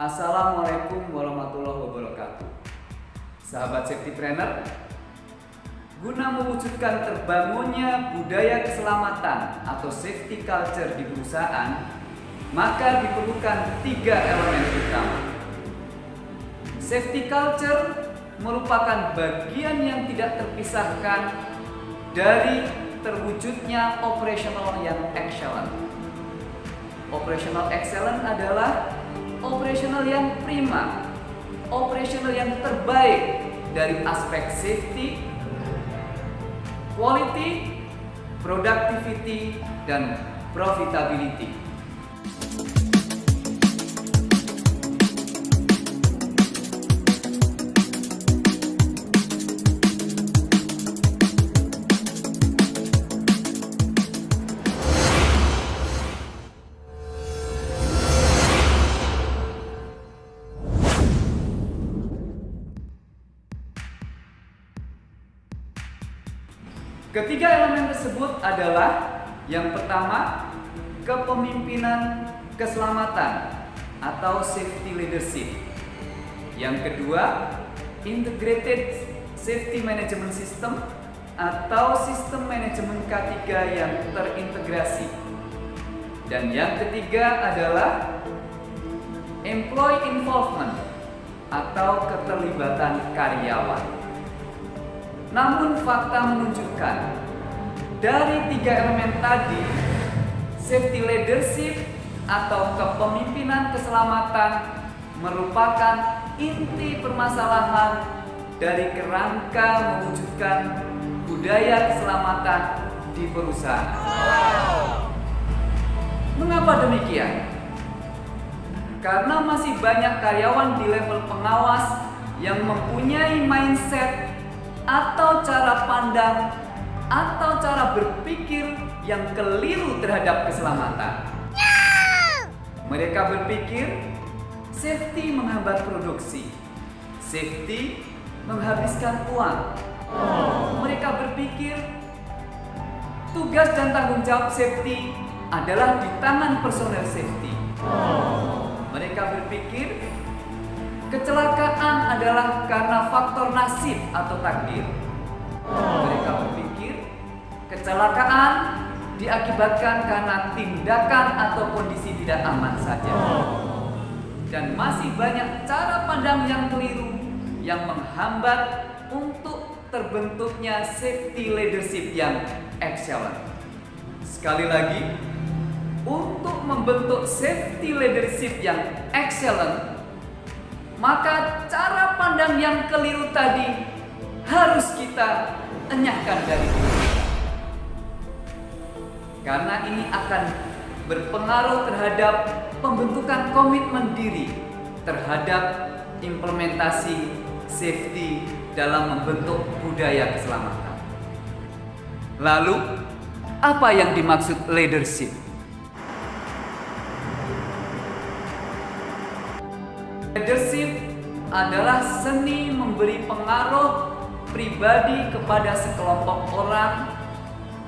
Assalamualaikum warahmatullahi wabarakatuh. Sahabat safety trainer, guna mewujudkan terbangunnya budaya keselamatan atau safety culture di perusahaan, maka diperlukan tiga elemen utama. Safety culture merupakan bagian yang tidak terpisahkan dari terwujudnya operational yang excellent. Operational excellent adalah operational yang prima, operational yang terbaik dari aspek safety, quality, productivity, dan profitability. Ketiga elemen tersebut adalah yang pertama kepemimpinan keselamatan atau safety leadership. Yang kedua, integrated safety management system atau sistem manajemen K3 yang terintegrasi. Dan yang ketiga adalah employee involvement atau keterlibatan karyawan. Namun fakta menunjukkan dari tiga elemen tadi, safety leadership atau kepemimpinan keselamatan merupakan inti permasalahan dari kerangka mewujudkan budaya keselamatan di perusahaan. Mengapa demikian? Karena masih banyak karyawan di level pengawas yang mempunyai mindset atau cara pandang atau cara berpikir yang keliru terhadap keselamatan. Mereka berpikir safety menghambat produksi, safety menghabiskan uang. Mereka berpikir tugas dan tanggung jawab safety adalah di tangan personel safety. Mereka berpikir Kecelakaan adalah karena faktor nasib atau takdir. Mereka berpikir kecelakaan diakibatkan karena tindakan atau kondisi tidak aman saja. Dan masih banyak cara pandang yang keliru yang menghambat untuk terbentuknya safety leadership yang excellent. Sekali lagi, untuk membentuk safety leadership yang excellent maka cara pandang yang keliru tadi harus kita enyahkan dari diri. Karena ini akan berpengaruh terhadap pembentukan komitmen diri terhadap implementasi safety dalam membentuk budaya keselamatan. Lalu, apa yang dimaksud? Leadership adalah seni memberi pengaruh pribadi kepada sekelompok orang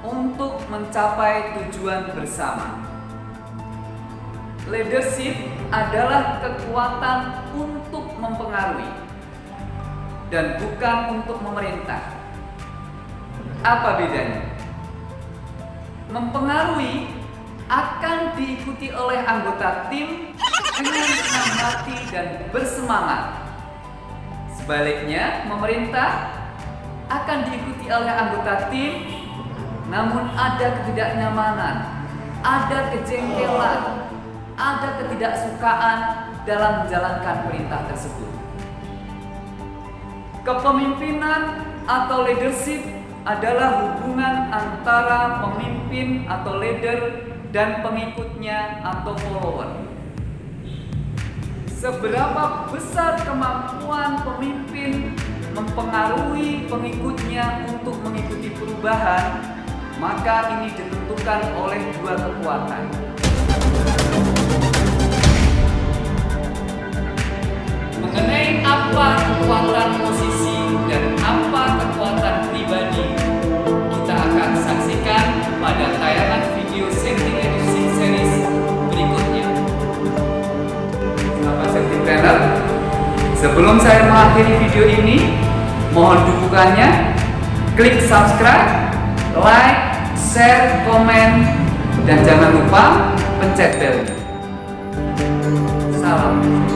untuk mencapai tujuan bersama. Leadership adalah kekuatan untuk mempengaruhi dan bukan untuk memerintah. Apa bedanya? Mempengaruhi akan diikuti oleh anggota tim dengan hati dan bersemangat. Sebaliknya, pemerintah akan diikuti oleh anggota tim, namun ada ketidaknyamanan, ada kejengkelan, ada ketidaksukaan dalam menjalankan perintah tersebut. Kepemimpinan atau leadership adalah hubungan antara pemimpin atau leader dan pengikutnya atau follower seberapa besar kemampuan pemimpin mempengaruhi pengikutnya untuk mengikuti perubahan, maka ini ditentukan oleh dua kekuatan. Saya mengakhiri video ini, mohon dukungannya, klik subscribe, like, share, komen, dan jangan lupa pencet bel. Salam.